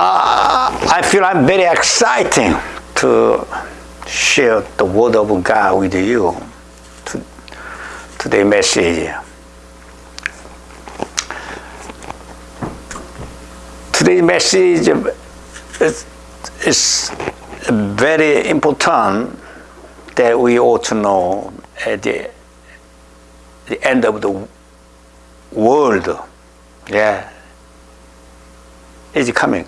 Uh, I feel I'm very exciting to share the word of God with you to, today message. Today's message is, is very important that we ought to know at the, the end of the world. Yeah, is coming.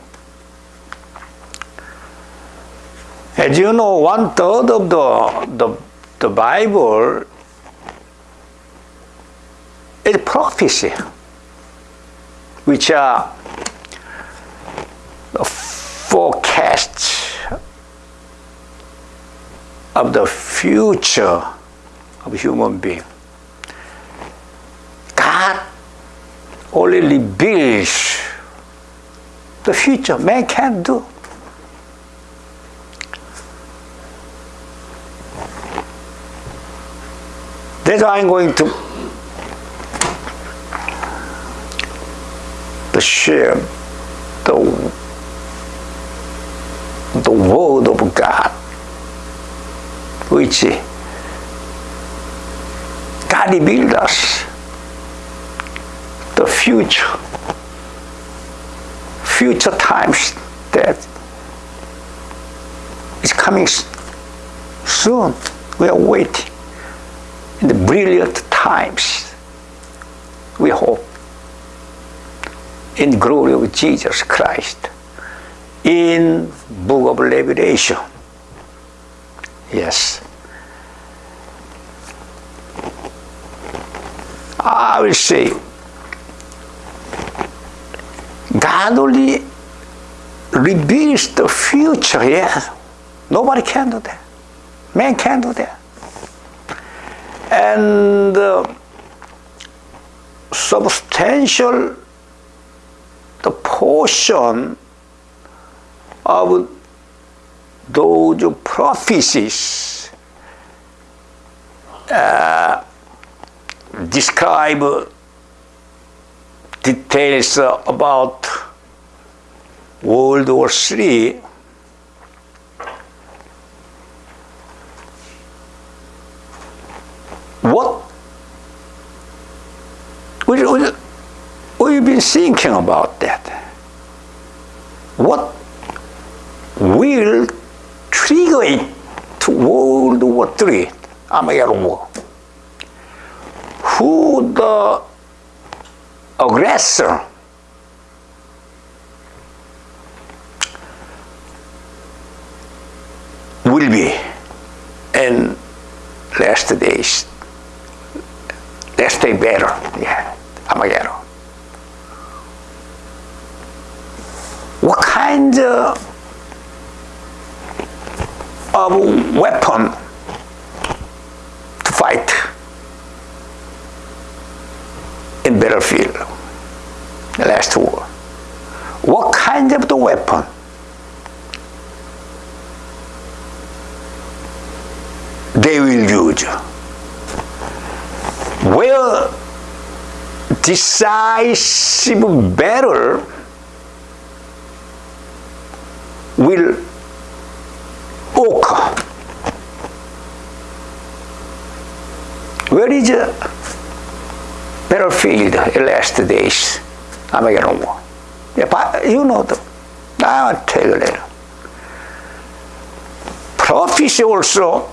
As you know, one third of the, the, the Bible is prophecy, which are forecasts of the future of human being. God only reveals the future man can't do. That's why I'm going to, share the, the word of God, which God revealed us the future, future times that is coming soon. We are waiting in the brilliant times, we hope, in glory of Jesus Christ, in book of Revelation. Yes. I will say, God only reveals the future, yes. Nobody can do that. Man can't do that and uh, substantial the portion of those prophecies uh, describe details about World War III what we, we, we've been thinking about that. What will trigger it to World War III, Armageddon War? Who the aggressor will be in last days let's take better. Yeah, Armageddon. What kind of weapon to fight in battlefield, the last war? What kind of the weapon? They will use decisive battle will occur. Where is the battlefield in last days? Armageddon War. Yeah, you know the, I'll tell you later. Prophecy also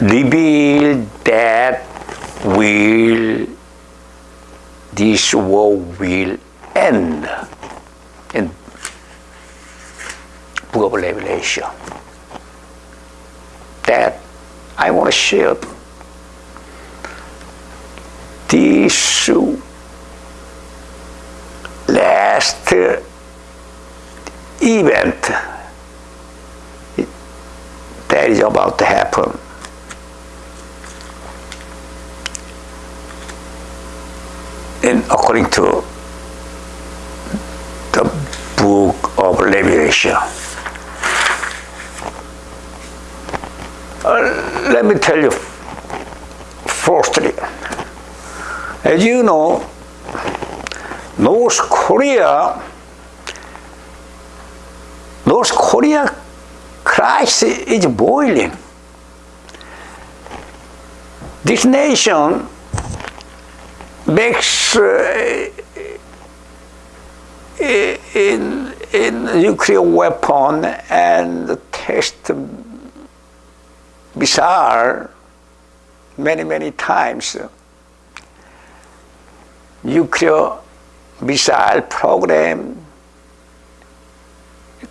revealed that will this war will end in of Revelation that I want to share. This last event that is about to happen in according to the book of Revelation. Uh, let me tell you firstly, as you know, North Korea North Korea crisis is boiling. This nation makes in, in nuclear weapon and test missile many, many times. Nuclear missile program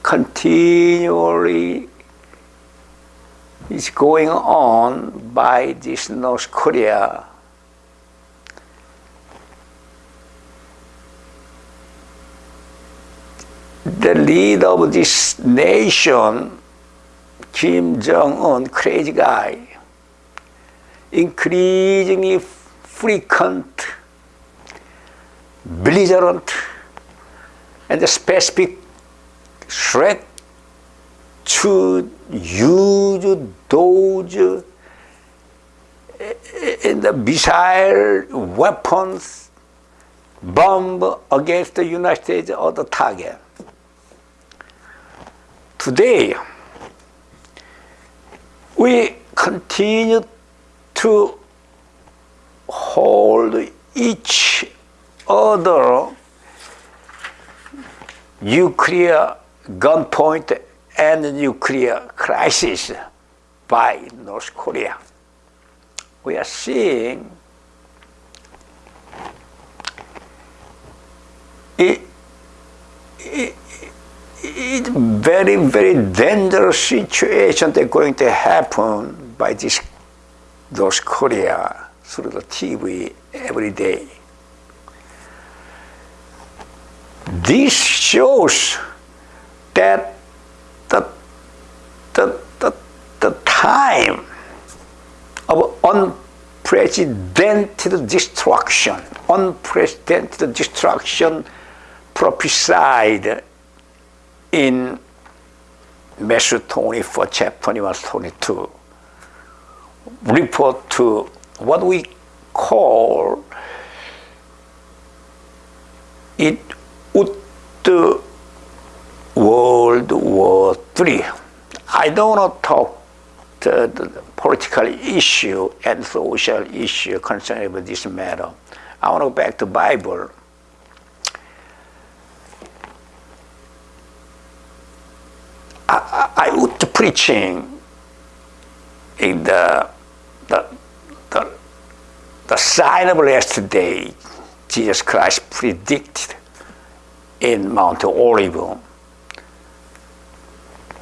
continually is going on by this North Korea. The leader of this nation, Kim Jong-un, crazy guy, increasingly frequent, belligerent, and the specific threat to use those eh, eh, in the missile weapons bomb against the United States or the target. Today, we continue to hold each other nuclear gunpoint and nuclear crisis by North Korea. We are seeing it, it, it's very, very dangerous situation that's going to happen by this North Korea through the TV every day. This shows that the, the, the, the time of unprecedented destruction, unprecedented destruction prophesied in Matthew 24, chapter 21, 22, report to what we call it World War III. I don't want to talk the, the political issue and social issue concerning with this matter. I want to go back to Bible. I, I, would preaching in the, the, the, the sign of last day Jesus Christ predicted in Mount Olive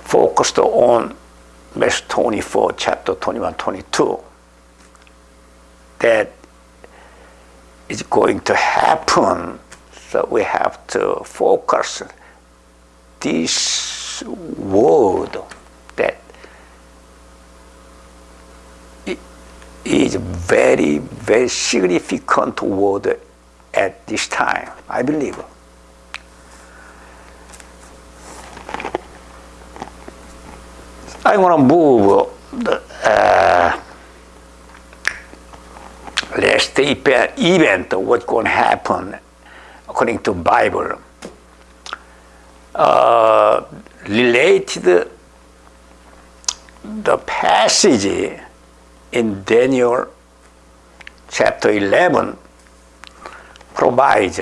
focused on verse 24, chapter 21, 22, that is going to happen. So we have to focus this word that is very, very significant word at this time, I believe. I want to move the uh, last event, what's going to happen according to Bible. Uh, related the passage in Daniel chapter 11 provides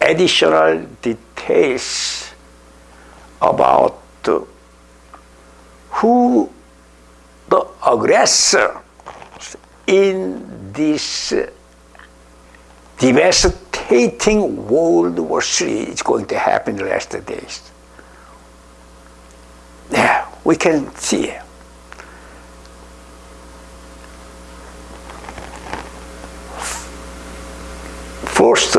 additional details about who the aggressor in this devastating World War III is going to happen in the last days. Yeah, we can see it. First,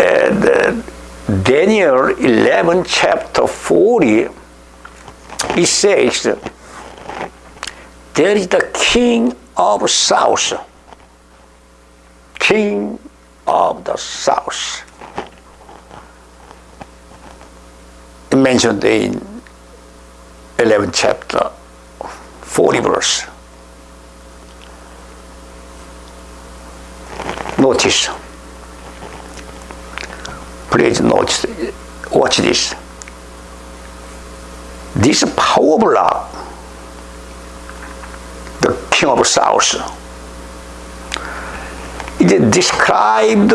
uh, Daniel 11 chapter 40 he says, there is the king of south, king of the south. mentioned in 11th chapter, 40 verse. Notice, please notice watch this. This power block, the king of south, is described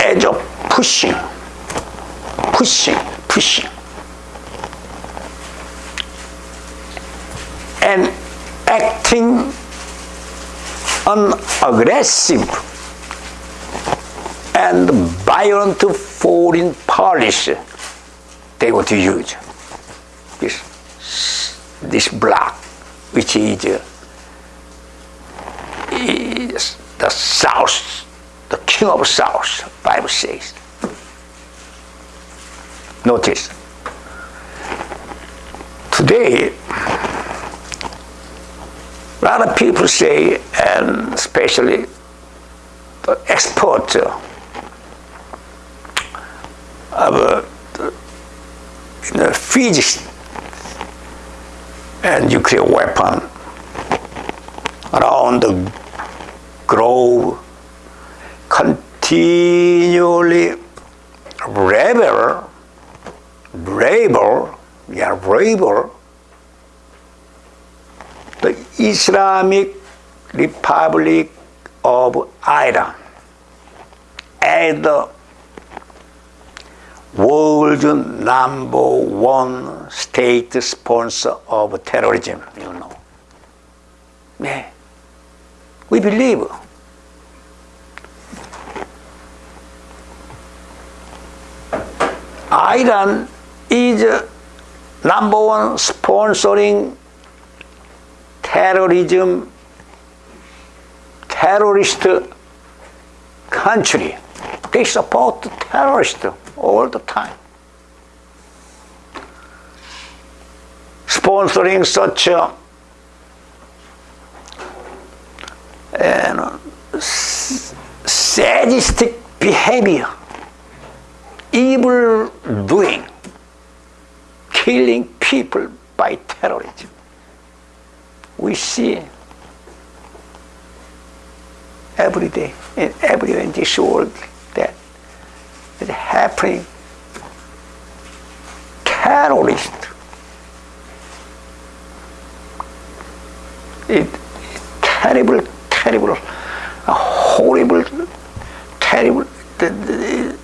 as a pushing, pushing, pushing. And acting unaggressive and violent foreign policy they want to use this this block which is, is the south the king of south bible says. Notice. Today a lot of people say, and especially the export of uh, you know, physics and nuclear weapon around the globe continually rebel, rebel, yeah, rebel the Islamic Republic of Iran as the world's number one state sponsor of terrorism, you know. Yeah. We believe. Iran is number one sponsoring terrorism, terrorist country. They support terrorists all the time. Sponsoring such uh, a uh, sadistic behavior, evil doing, killing people by terrorism we see every day and everywhere in this world that is happening. Terrorist. It, terrible, terrible, horrible, terrible. The, the,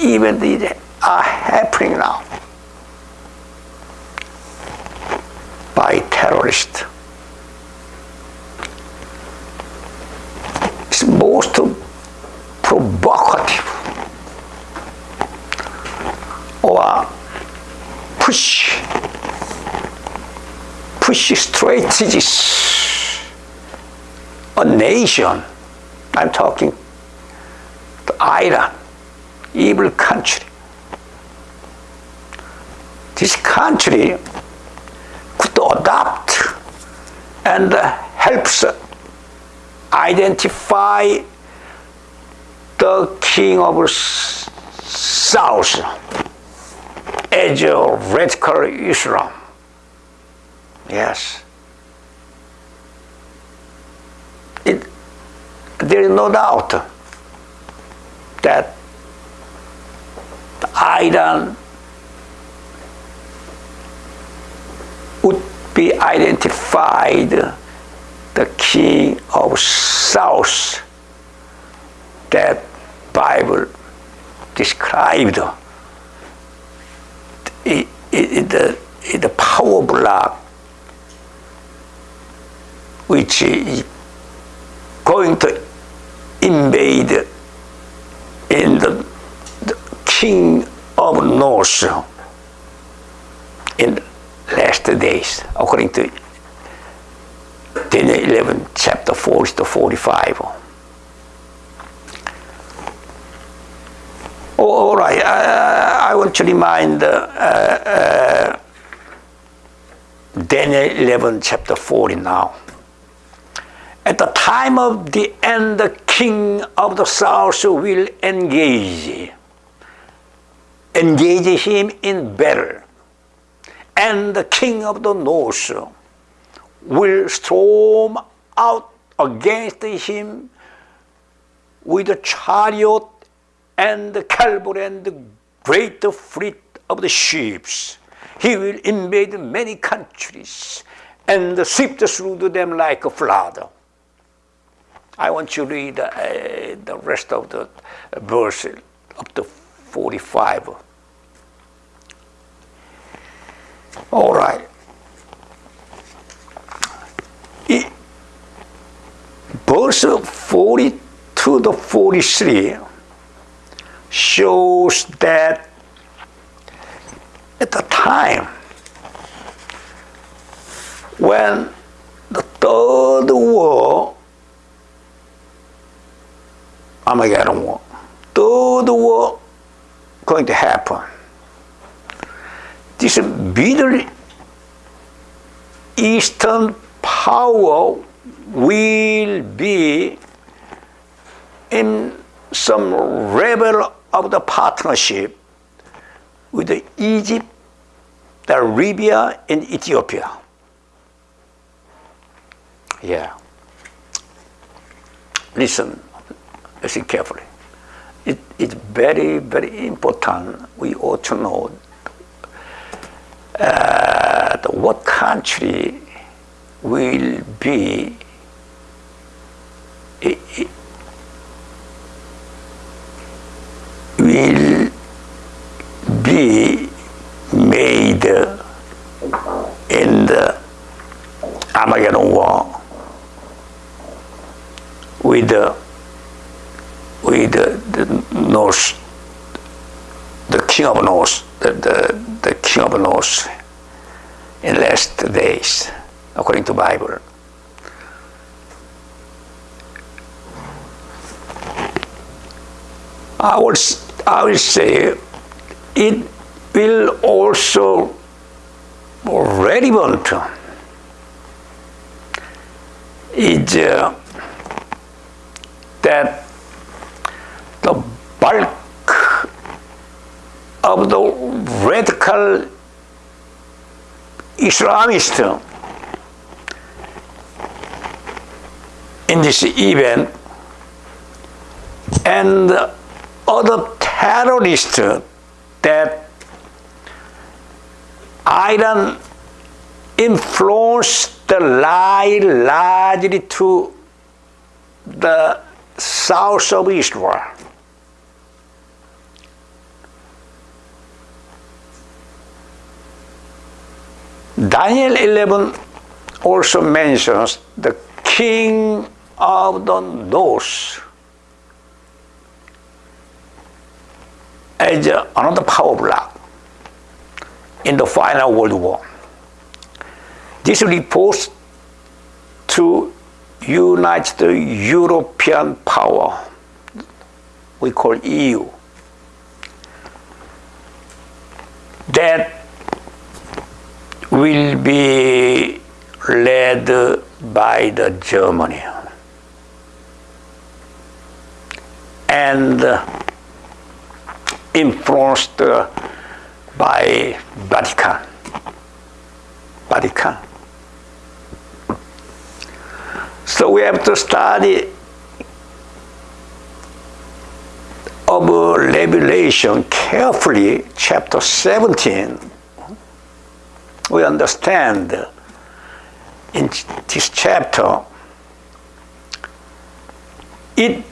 even these are happening now by terrorists. It's most provocative or push push strategies a nation I'm talking the Iran evil country this country could adopt and helps identify the king of south as a radical Islam. Yes. It, there is no doubt that Iran would be identified the king of south that Bible described. The, the power block which is going to invade in the, the king of north in last days according to Daniel 11, chapter 40 to 45. Oh, all right, I, I want to remind uh, uh, Daniel 11, chapter 40 now. At the time of the end, the king of the south will engage, engage him in battle, and the king of the north will storm out against him with a chariot and cavalry and the great fleet of the ships. He will invade many countries and sweep through them like a flood. I want you to read uh, the rest of the verse up to 45. All right. It, verse 42 to the 43 shows that at the time when the third war, Armageddon war, third war going to happen. This Middle Eastern power will be in some level of the partnership with Egypt, Libya, and Ethiopia. Yeah. Listen, listen carefully. It, it's very, very important. We ought to know uh, what country will be will be made in the Armageddon war with the with the, the North, the king of North, the, the, the of North in last days, according to Bible. I will, I will say it will also relevant is uh, that the bulk of the radical Islamist in this event and other terrorists that Iran influenced the lie largely to the south of Israel. Daniel 11 also mentions the king of the north as another power block in the final world war. This reports to unite the European power we call EU that will be led by the Germany and influenced by Vatican. Vatican. So we have to study of Revelation carefully, chapter 17. We understand in this chapter it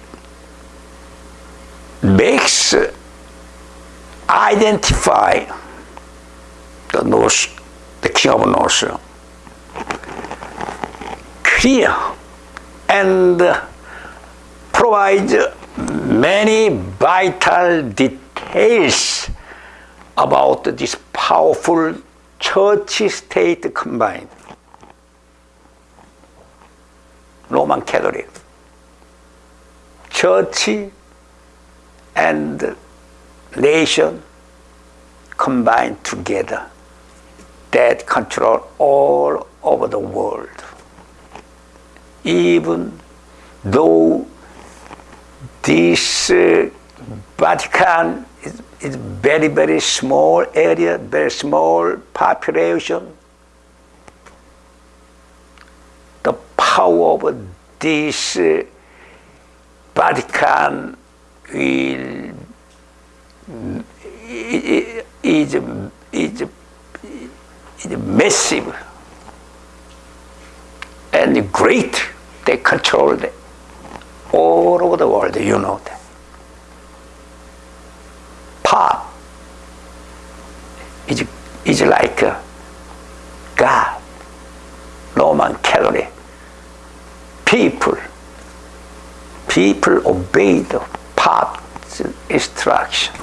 makes identify the North, the king of North, clear and provides many vital details about this powerful church-state combined. Roman Catholic, church and nation combined together that control all over the world. Even though this uh, Vatican is very, very small area, very small population, the power of this uh, Vatican will is, is, is, is massive and great. They control it all over the world, you know that. Pop is, is like God, Roman Catholic. People, people obey the Pop's instruction.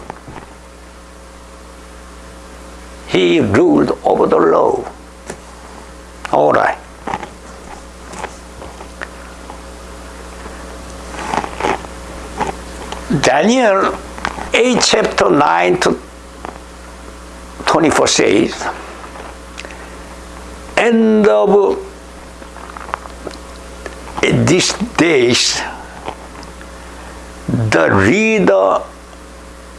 He ruled over the law. All right. Daniel 8 chapter 9 to 24 says, end of these days, the leader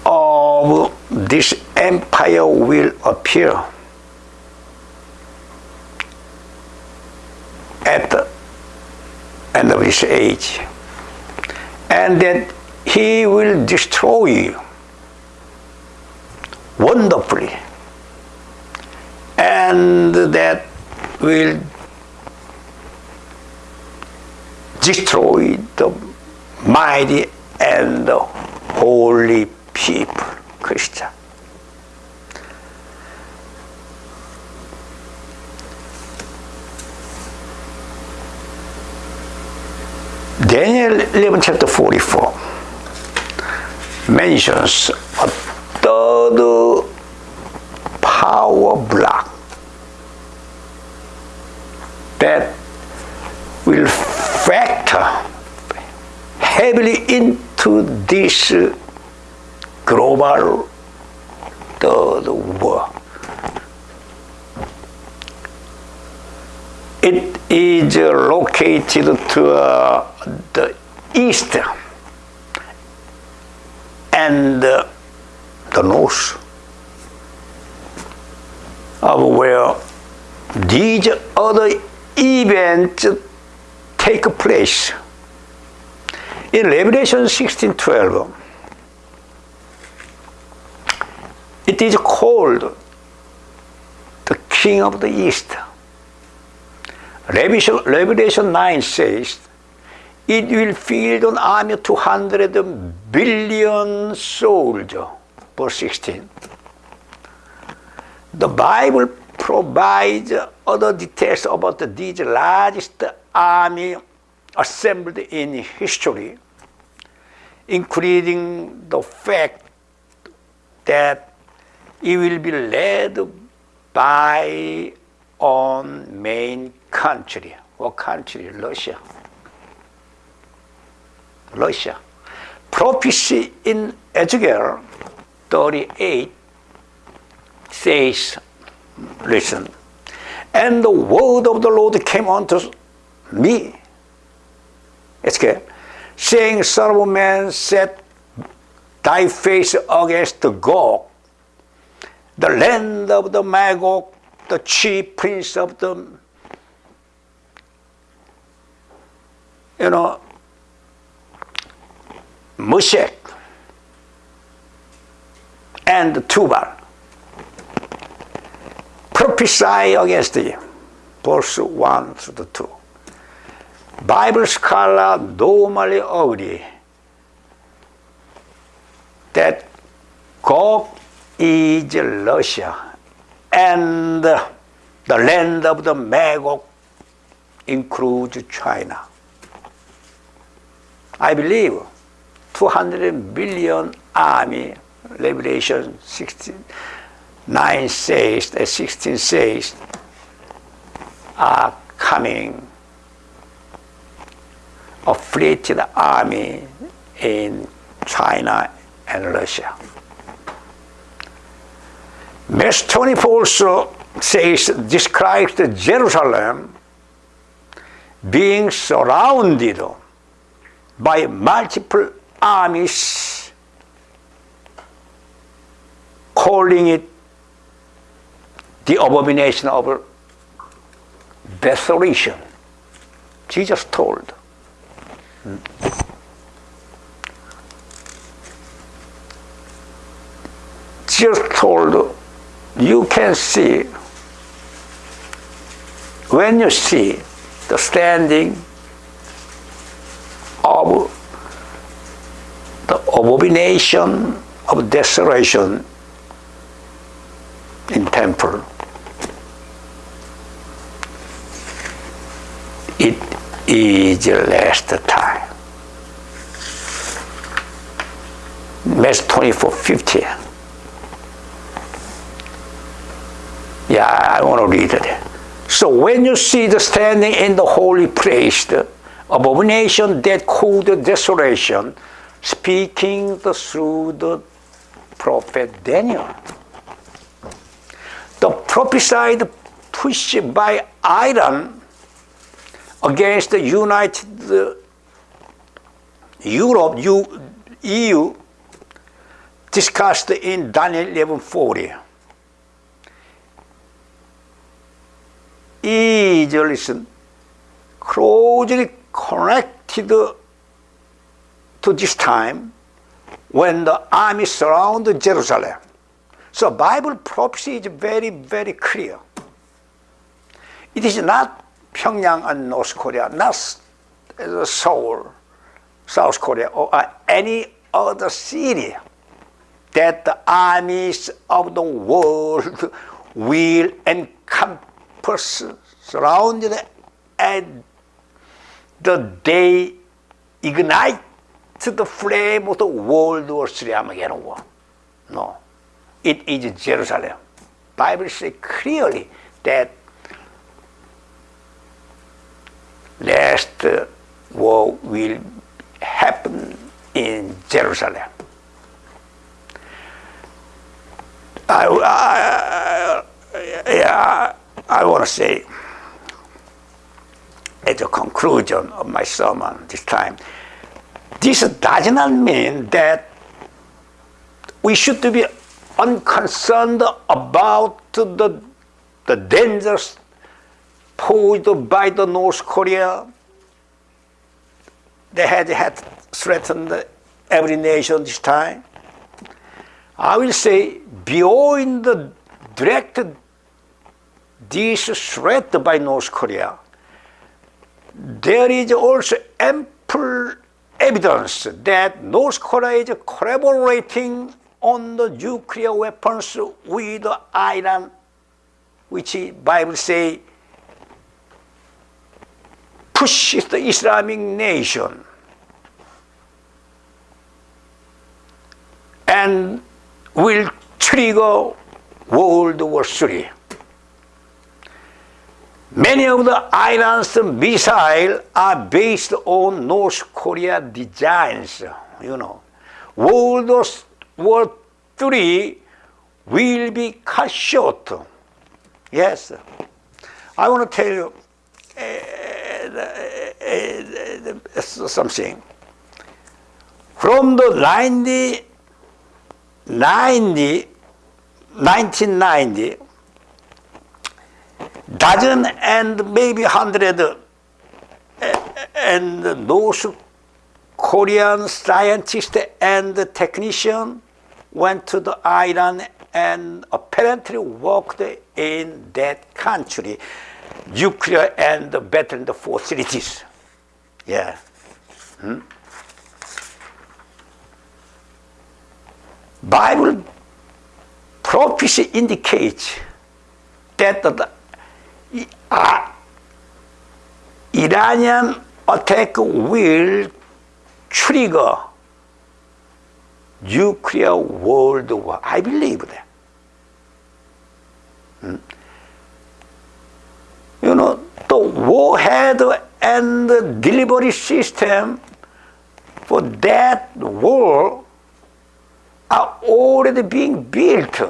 of this empire will appear at the end of this age. And that he will destroy you wonderfully. And that will destroy the mighty and the holy people, Christian. Daniel 11 chapter 44 mentions a third power block that will factor heavily into this global third war. It is located to uh, the east and uh, the north of where these other events take place. In Revelation 16:12, it is called the King of the East. Revelation, Revelation 9 says it will field an army of 200 billion soldiers. Verse 16. The Bible provides other details about this largest army assembled in history, including the fact that it will be led by on main country. What country? Russia. Russia. Prophecy in Ezekiel 38 says, listen, and the word of the Lord came unto me, Ezekiel, saying, Son of man, set thy face against the Gog, the land of the Magog, the chief prince of the, you know, Meshech and Tubal prophesy against thee. Verse 1 to 2. Bible scholar normally agree that Gog is Russia and the land of the Magog includes China. I believe 200 billion army, Revelation 16, 9 says, uh, 16 says, are coming. A fleeted army in China and Russia. Verse 24 also says, describes Jerusalem being surrounded by multiple armies calling it the abomination of desolation. Jesus told. Just told you can see. When you see the standing of the abomination of desolation in temple it is the last time Matthew 24 50 yeah I want to read it so when you see the standing in the holy place the abomination that called desolation speaking the, through the prophet Daniel. The prophesied push by Iran against the United Europe, EU, discussed in Daniel 11:40. Is listen closely connected to this time when the army surrounded Jerusalem. So Bible prophecy is very, very clear. It is not Pyongyang and North Korea, not uh, Seoul, South Korea, or uh, any other city that the armies of the world will encompass, surrounded, and the day ignite the flame of the World War III Armageddon War. No, it is Jerusalem. Bible says clearly that last uh, war will happen in Jerusalem. I, I, yeah, I want to say at the conclusion of my sermon this time, this does not mean that we should be unconcerned about the, the dangers posed by the North Korea. They had, had threatened every nation this time. I will say beyond the direct this threat by North Korea, there is also ample evidence that North Korea is collaborating on the nuclear weapons with Iran, which Bible say pushes the Islamic nation. And will trigger World War III. Many of the Iran's missiles are based on North Korea designs, you know. World War III will be cut short. Yes. I want to tell you uh, uh, something. From the 90, 90, 1990, dozen and maybe hundred and North Korean scientists and technicians went to the Iran and apparently worked in that country, nuclear and the facilities. Yeah. Hmm? Bible prophecy indicates that the uh, Iranian attack will trigger nuclear world war. I believe that. Hmm? You know, the warhead and the delivery system for that war are already being built.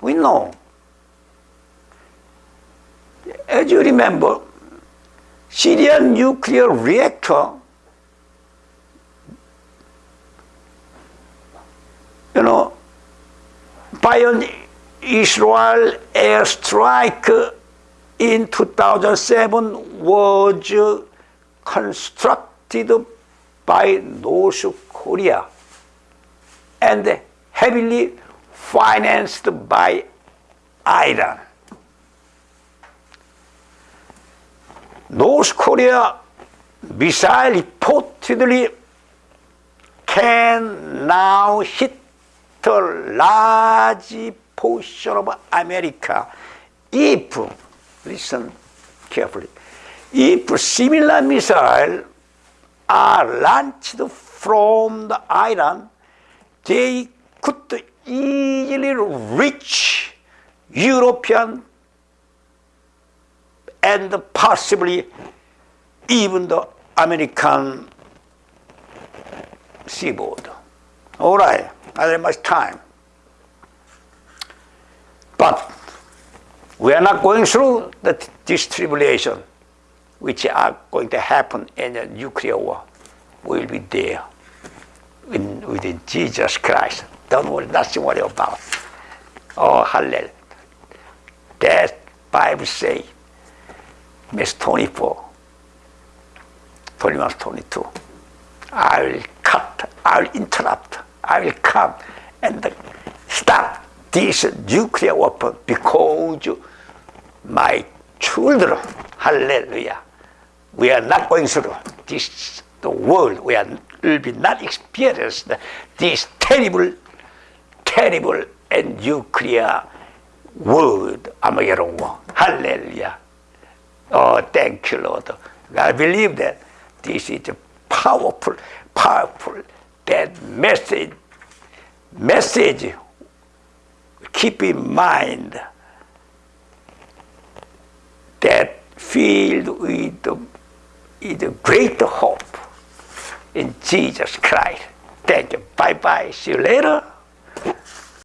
We know. As you remember, Syrian nuclear reactor, you know, by an Israel airstrike in 2007 was constructed by North Korea and heavily financed by Iran. North Korea missile reportedly can now hit a large portion of America if, listen carefully, if similar missiles are launched from the Iran, they could easily reach European and possibly even the American seaboard. All right, not very much time. But we are not going through the, this tribulation, which are going to happen in a nuclear war. We will be there in, within Jesus Christ. Don't worry, nothing worry about. Oh, hallelujah. That Bible say, verse 24, 21, 22. I will cut, I will interrupt, I will come and stop this nuclear weapon because my children, hallelujah, we are not going through this, the world, we are, will be not experience this terrible, terrible and nuclear world, Armageddon war. Hallelujah. Oh, thank you, Lord. I believe that this is a powerful, powerful, that message, message, keep in mind that filled with, with great hope in Jesus Christ. Thank you. Bye-bye. See you later.